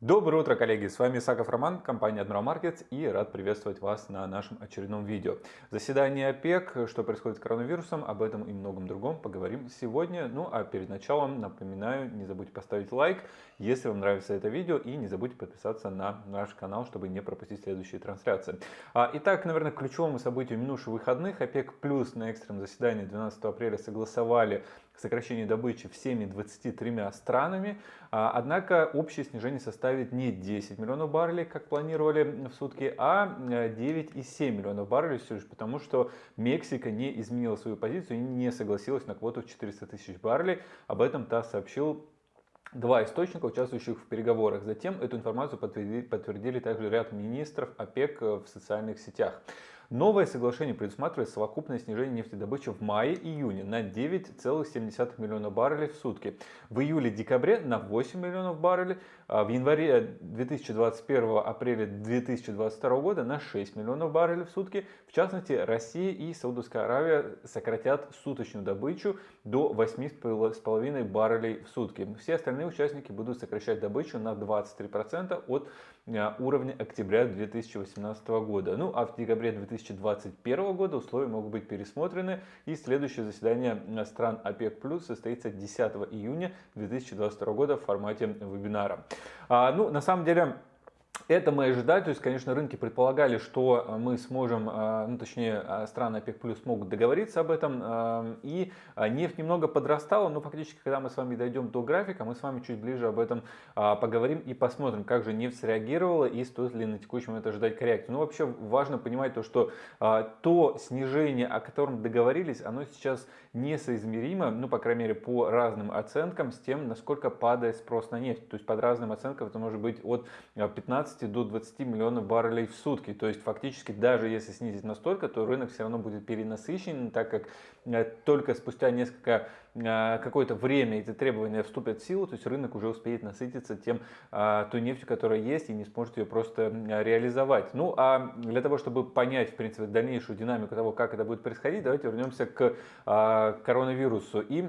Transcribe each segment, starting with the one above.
Доброе утро, коллеги! С вами Исаков Роман, компания Admiral Markets и рад приветствовать вас на нашем очередном видео. Заседание ОПЕК, что происходит с коронавирусом, об этом и многом другом поговорим сегодня. Ну а перед началом напоминаю, не забудьте поставить лайк, если вам нравится это видео и не забудьте подписаться на наш канал, чтобы не пропустить следующие трансляции. А, итак, наверное, к ключевому событию минувших выходных ОПЕК плюс на экстренном заседании 12 апреля согласовали сокращение добычи всеми 23 странами. А, однако общее снижение составит не 10 миллионов баррелей, как планировали в сутки, а 9,7 миллионов баррелей все лишь потому, что Мексика не изменила свою позицию и не согласилась на квоту в 400 тысяч баррелей. Об этом ТАСС сообщил два источника, участвующих в переговорах. Затем эту информацию подтвердили, подтвердили также ряд министров ОПЕК в социальных сетях. Новое соглашение предусматривает совокупное снижение нефтедобычи в мае-июне на 9,7 миллиона баррелей в сутки, в июле-декабре на 8 миллионов баррелей, в январе 2021 апреля 2022 года на 6 миллионов баррелей в сутки. В частности, Россия и Саудовская Аравия сократят суточную добычу до 8,5 баррелей в сутки. Все остальные участники будут сокращать добычу на 23% от а, уровня октября 2018 года. Ну а в декабре 2021 года условия могут быть пересмотрены и следующее заседание стран ОПЕК состоится 10 июня 2022 года в формате вебинара. А, ну, на самом деле, это мы ожидали, то есть, конечно, рынки предполагали, что э, мы сможем, э, ну, точнее, э, страны ОПЕК плюс могут договориться об этом, и нефть немного подрастала, но фактически, когда мы с вами дойдем до графика, мы с вами чуть ближе об этом поговорим и посмотрим, как же нефть среагировала и стоит ли на текущий момент ожидать коррекцию. Ну, вообще важно понимать то, что то снижение, о котором договорились, оно сейчас несоизмеримо, ну, по крайней мере, по разным оценкам, с тем, насколько падает спрос на нефть. То есть, под разным оценкам это может быть от 15 15 до 20 миллионов баррелей в сутки. То есть фактически даже если снизить настолько, то рынок все равно будет перенасыщен, так как э, только спустя несколько э, какое-то время эти требования вступят в силу, то есть рынок уже успеет насытиться тем, э, той нефтью, которая есть, и не сможет ее просто реализовать. Ну а для того, чтобы понять, в принципе, дальнейшую динамику того, как это будет происходить, давайте вернемся к коронавирусу. И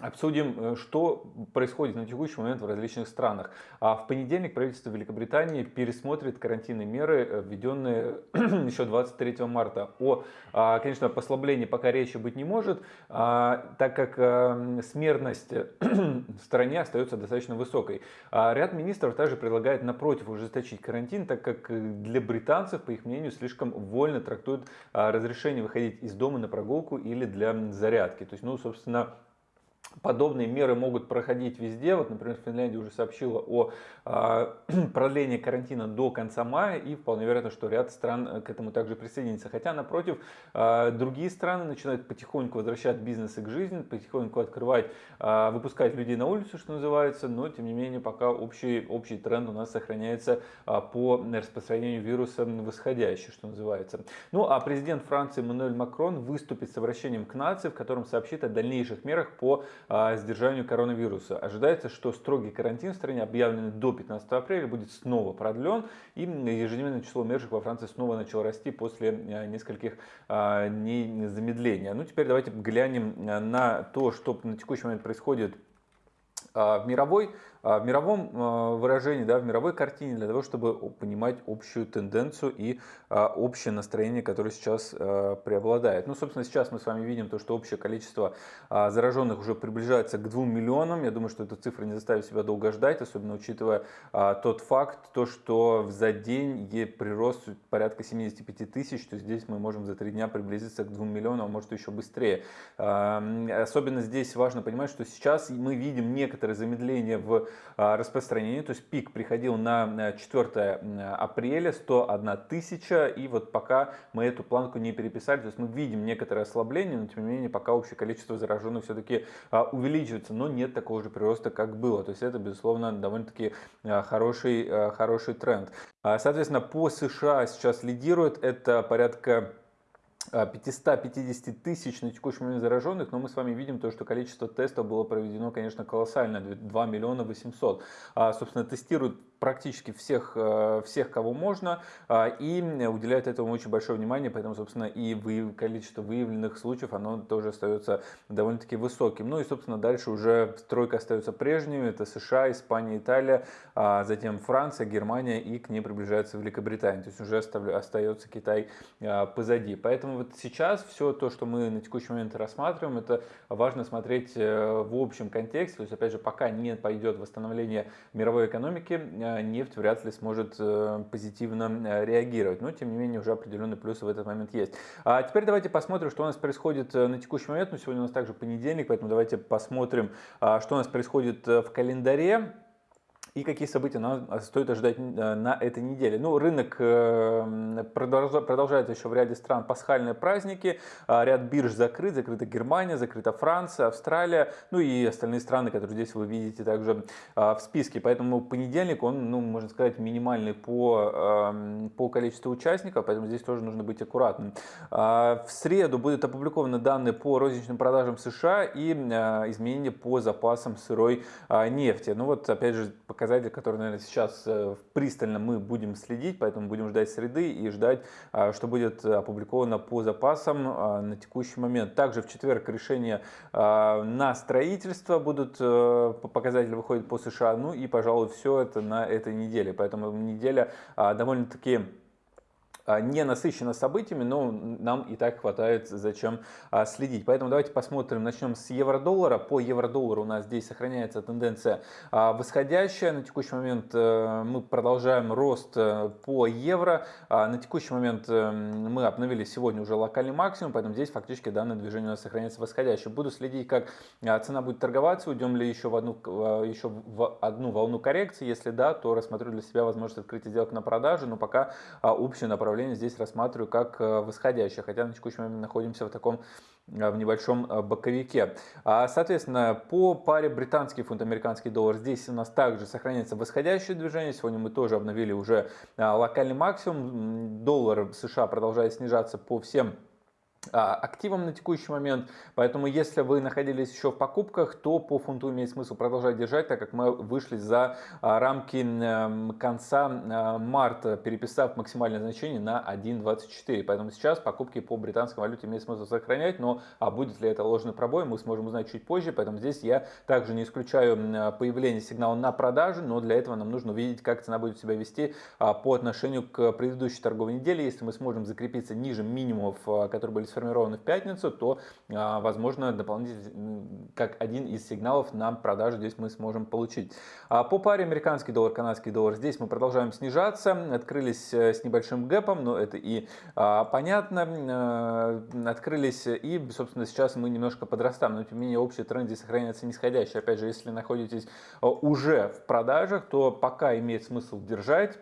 Обсудим, э, что происходит на текущий момент в различных странах. А в понедельник правительство Великобритании пересмотрит карантинные меры, э, введенные еще 23 марта. О, а, конечно, послаблении пока речи быть не может, а, так как э, смертность в стране остается достаточно высокой. А ряд министров также предлагает напротив ужесточить карантин, так как для британцев, по их мнению, слишком вольно трактуют разрешение выходить из дома на прогулку или для зарядки. То есть, ну, собственно, Подобные меры могут проходить везде. Вот, например, Финляндия уже сообщила о э, продлении карантина до конца мая, и вполне вероятно, что ряд стран э, к этому также присоединится. Хотя, напротив, э, другие страны начинают потихоньку возвращать бизнесы к жизни, потихоньку открывать, э, выпускать людей на улицу, что называется, но, тем не менее, пока общий, общий тренд у нас сохраняется э, по распространению вируса восходящий, что называется. Ну, а президент Франции Мануэль Макрон выступит с обращением к нации, в котором сообщит о дальнейших мерах по сдержанию коронавируса. Ожидается, что строгий карантин в стране, объявленный до 15 апреля, будет снова продлен, и ежедневное число умерших во Франции снова начало расти после а, нескольких а, дней замедления. Ну, теперь давайте глянем а, на то, что на текущий момент происходит в мировой а, в мировом а, выражении, да, в мировой картине, для того, чтобы понимать общую тенденцию и а, общее настроение, которое сейчас преобладает. Ну, собственно, сейчас мы с вами видим то, что общее количество зараженных уже приближается к 2 миллионам. Я думаю, что эта цифра не заставит себя долго ждать, особенно учитывая тот факт, то, что за день прирост порядка 75 тысяч, то здесь мы можем за три дня приблизиться к 2 миллионам, а может еще быстрее. Особенно здесь важно понимать, что сейчас мы видим некоторое замедление в а, распространения, то есть пик приходил на 4 апреля, 101 тысяча, и вот пока мы эту планку не переписали, то есть мы видим некоторое ослабление, но тем не менее пока общее количество зараженных все-таки а, увеличивается, но нет такого же прироста, как было, то есть это, безусловно, довольно-таки а, хороший, хороший тренд. Соответственно, по США сейчас лидирует. Это порядка 550 тысяч на текущий момент зараженных, но мы с вами видим то, что количество тестов было проведено, конечно, колоссально, 2 миллиона 800. А, собственно, тестируют практически всех, э, всех, кого можно, а, и уделяют этому очень большое внимание, поэтому, собственно, и количество выявленных случаев, оно тоже остается довольно-таки высоким. Ну и, собственно, дальше уже стройка остается прежней, это США, Испания, Италия, а затем Франция, Германия, и к ней приближается Великобритания, то есть уже остается Китай позади. Поэтому вот сейчас все то, что мы на текущий момент рассматриваем, это важно смотреть э, в общем контексте, то есть, опять же, пока не пойдет восстановление мировой экономики, нефть вряд ли сможет э, позитивно э, реагировать. Но, тем не менее, уже определенные плюсы в этот момент есть. А теперь давайте посмотрим, что у нас происходит э, на текущий момент. Ну, сегодня у нас также понедельник, поэтому давайте посмотрим, а, что у нас происходит в календаре и какие события нам стоит ожидать э, на этой неделе. Ну, рынок э, продолжает еще в ряде стран пасхальные праздники, а, ряд бирж закрыт, закрыта Германия, закрыта Франция, Австралия, ну и остальные страны, которые здесь вы видите также а, в списке. Поэтому понедельник, он, ну, можно сказать, минимальный по, эм, по количеству участников, поэтому здесь тоже нужно быть аккуратным. А, в среду будут опубликованы данные по розничным продажам США и изменения по запасам сырой нефти. Ну вот, опять же, пока показатель, который, наверное, сейчас э, пристально мы будем следить, поэтому будем ждать среды и ждать, а, что будет опубликовано по запасам а, на текущий момент. Также в четверг решения а, на строительство будут, э, показатели выходят по США, ну и, пожалуй, все это на этой неделе. Поэтому неделя довольно-таки не насыщена событиями, но нам и так хватает зачем а, следить. Поэтому давайте посмотрим, начнем с евро-доллара. По евро-доллару у нас здесь сохраняется тенденция а, восходящая. На текущий момент э, мы продолжаем рост э, по евро. На текущий момент э, мы обновили сегодня уже локальный максимум, поэтому здесь фактически данное движение у нас сохраняется восходящее. Буду следить, как цена будет торговаться, уйдем ли еще в одну, еще в одну волну коррекции. Если да, то рассмотрю для себя возможность открытия сделок на продажу, но пока общее направление направление здесь рассматриваю как э, восходящее, хотя на текущий момент находимся в таком э, в небольшом э, боковике. А, соответственно, по паре британский фунт, американский доллар, здесь у нас также сохраняется восходящее движение. Сегодня мы тоже обновили уже локальный максимум. Доллар США продолжает снижаться по всем активом на текущий момент. Поэтому, если вы находились еще в покупках, то по фунту имеет смысл продолжать держать, так как мы вышли за а, рамки конца а, марта, переписав максимальное значение на 1.24. Поэтому сейчас покупки по британской валюте имеет смысл сохранять, но а будет ли это ложный пробой, мы сможем узнать чуть позже. Поэтому здесь я также не исключаю появление сигнала на продажу, но для этого нам нужно увидеть, как цена будет себя вести по отношению к предыдущей торговой неделе. Если мы сможем закрепиться ниже минимумов, которые были сформированы в пятницу, то, а, возможно, дополнительно, как один из сигналов на продажу здесь мы сможем получить. А по паре американский доллар, канадский доллар, здесь мы продолжаем снижаться, открылись э, с небольшим гэпом, но это и а, понятно, э, открылись и, собственно, сейчас мы немножко подрастаем, но тем не менее общий тренд здесь сохраняется нисходящий. Опять же, если находитесь э, уже в продажах, то пока имеет смысл держать,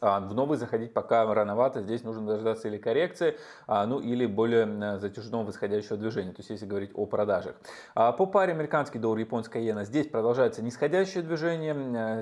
в новый заходить пока рановато, здесь нужно дождаться или коррекции, а, ну или более затяжного восходящего движения, то есть если говорить о продажах. А, по паре американский доллар, японская иена, здесь продолжается нисходящее движение,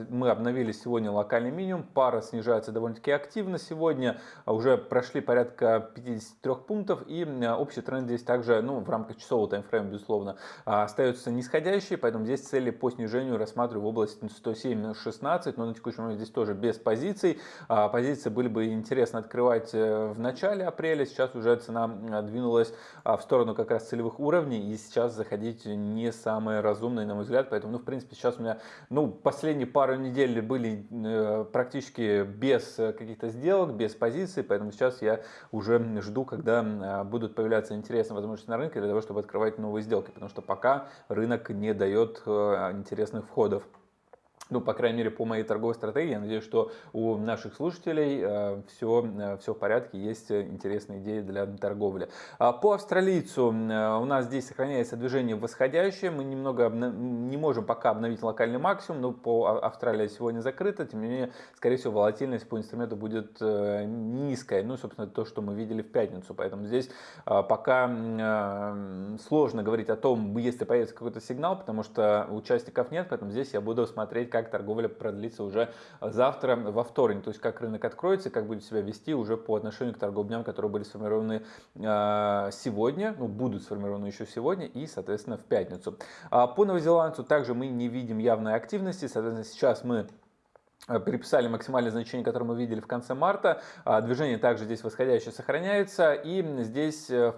мы обновили сегодня локальный минимум, пара снижается довольно-таки активно сегодня, уже прошли порядка 53 пунктов. И общий тренд здесь также, ну в рамках часового таймфрейма, безусловно, остается нисходящий, поэтому здесь цели по снижению рассматриваю в области 107-16, но на текущий момент здесь тоже без позиций. А, позиции были бы интересно открывать э, в начале апреля, сейчас уже цена двинулась а, в сторону как раз целевых уровней, и сейчас заходить не самое разумное, на мой взгляд, поэтому, ну, в принципе, сейчас у меня, ну, последние пару недель были э, практически без каких-то сделок, без позиций, поэтому сейчас я уже жду, когда будут появляться интересные возможности на рынке для того, чтобы открывать новые сделки, потому что пока рынок не дает э, интересных входов ну, по крайней мере, по моей торговой стратегии, я надеюсь, что у наших слушателей э, все, э, все в порядке, есть интересные идеи для торговли. А по австралийцу э, у нас здесь сохраняется движение восходящее, мы немного не можем пока обновить локальный максимум, но по Австралии сегодня закрыто, тем не менее, скорее всего, волатильность по инструменту будет низкая, ну, собственно, то, что мы видели в пятницу, поэтому здесь пока сложно говорить о том, если появится какой-то сигнал, потому что участников нет, поэтому здесь я буду смотреть как торговля продлится уже завтра, во вторник. То есть как рынок откроется, как будет себя вести уже по отношению к торговым дням, которые были сформированы а, сегодня, ну, будут сформированы еще сегодня и, соответственно, в пятницу. А, по новозеландцу также мы не видим явной активности. Соответственно, сейчас мы Э, переписали максимальное значение, которое мы видели в конце марта. А, движение также здесь восходящее сохраняется. И здесь э,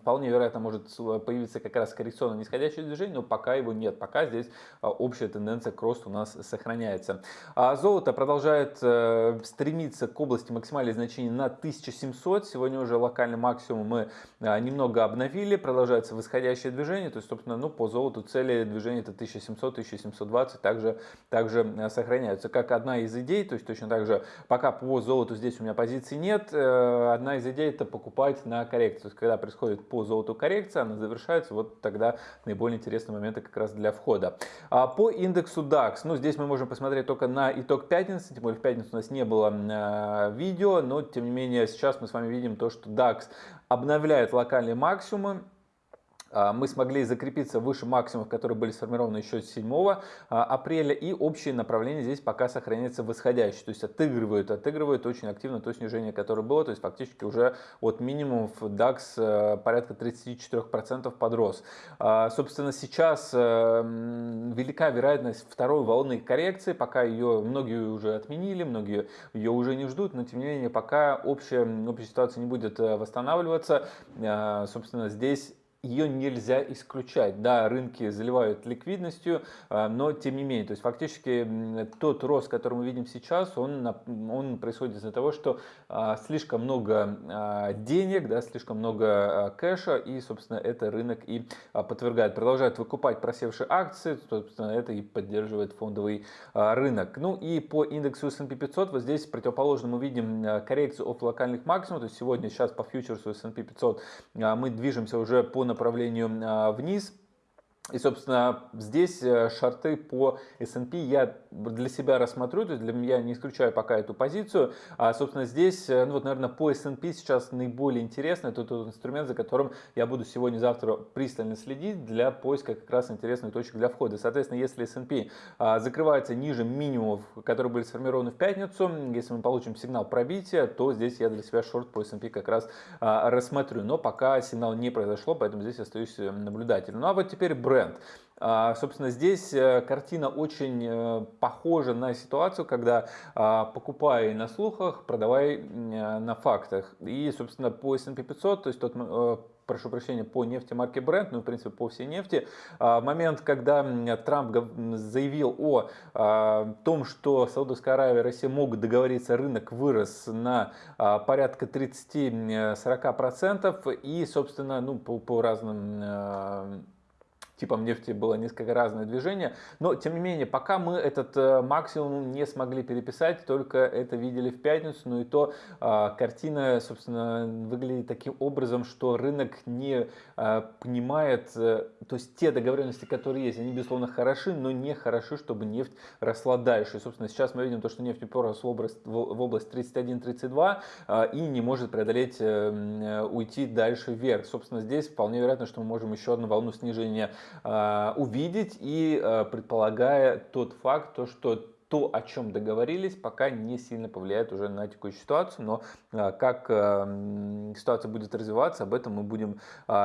вполне вероятно может появиться как раз коррекционное нисходящее движение, но пока его нет. Пока здесь общая тенденция к росту у нас сохраняется. А золото продолжает э, стремиться к области максимальных значений на 1700. Сегодня уже локальный максимум мы немного обновили. Продолжается восходящее движение. То есть, собственно, ну, по золоту цели движения это 1700-1720 также, также сохраняются как одна из идей, то есть точно так же, пока по золоту здесь у меня позиции нет, э, одна из идей это покупать на коррекцию. То есть когда происходит по золоту коррекция, она завершается, вот тогда наиболее интересные моменты как раз для входа. А по индексу DAX, ну здесь мы можем посмотреть только на итог пятницы, тем более в пятницу у нас не было э, видео, но тем не менее сейчас мы с вами видим то, что DAX обновляет локальные максимумы, мы смогли закрепиться выше максимумов, которые были сформированы еще 7 а, апреля, и общее направление здесь пока сохраняется восходящее, то есть отыгрывают, отыгрывают очень активно то снижение, которое было, то есть фактически уже от минимумов DAX э, порядка 34% подрос. А, собственно, сейчас э, велика вероятность второй волны коррекции, пока ее многие уже отменили, многие ее уже не ждут, но тем не менее пока общая, общая ситуация не будет э, восстанавливаться, собственно, здесь ее нельзя исключать. Да, рынки заливают ликвидностью, а, но тем не менее, то есть фактически тот рост, который мы видим сейчас, он, он происходит из-за того, что а, слишком много а, денег, да, слишком много кэша, и, собственно, это рынок и подвергает. Продолжает выкупать просевшие акции, собственно, это и поддерживает фондовый рынок. Ну и по индексу S&P 500, вот здесь противоположно мы видим коррекцию от локальных максимумов, то есть сегодня, сейчас по фьючерсу S&P 500 мы движемся уже по направлению а, вниз. И, собственно, здесь э, шарты по S&P я для себя рассмотрю, то есть для меня не исключаю пока эту позицию. А, собственно, здесь, э, ну вот, наверное, по S&P сейчас наиболее интересно, это тот инструмент, за которым я буду сегодня-завтра пристально следить для поиска как раз интересных точек для входа. Соответственно, если S&P а, закрывается ниже минимумов, которые были сформированы в пятницу, если мы получим сигнал пробития, то здесь я для себя шорт по S&P как раз а, рассмотрю. Но пока сигнал не произошло, поэтому здесь остаюсь э, наблюдателем. Ну а вот теперь бренд бренд. А, собственно, здесь э, картина очень э, похожа на ситуацию, когда а, покупай на слухах, продавай э, на фактах. И, собственно, по S&P 500, то есть тот прошу прощения, по нефти марки Brent, ну, в принципе, по всей нефти. А, момент, когда Трамп заявил о том, что Саудовская Аравия и Россия могут договориться, рынок вырос на порядка 30-40%, и, собственно, ну, по, по разным типом нефти было несколько разное движение. Но, тем не менее, пока мы этот э, максимум не смогли переписать, только это видели в пятницу. Ну и то э, картина, собственно, выглядит таким образом, что рынок не э, понимает, э, то есть те договоренности, которые есть, они, безусловно, хороши, но не хороши, чтобы нефть росла дальше. И, собственно, сейчас мы видим то, что нефть уперлась в область, в область 31-32 э, и не может преодолеть, уйти дальше вверх. Собственно, здесь вполне вероятно, что мы можем еще одну волну снижения а, увидеть и а, предполагая тот факт, то, что то, о чем договорились, пока не сильно повлияет уже на текущую ситуацию, но а, как ситуация будет развиваться, об этом мы будем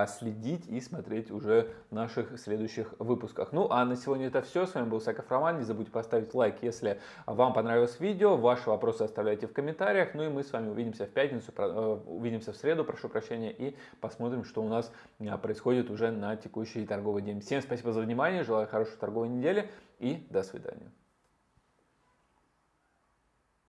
следить и смотреть уже в наших следующих выпусках. Ну а на сегодня это все. С вами был Саков Роман. Не забудьте поставить лайк, если вам понравилось видео. Ваши вопросы оставляйте в комментариях. Ну и мы с вами увидимся в пятницу, э, увидимся в среду, прошу прощения, и посмотрим, что у нас происходит уже на текущий торговый день. Всем спасибо за внимание, желаю хорошей торговой недели и до свидания.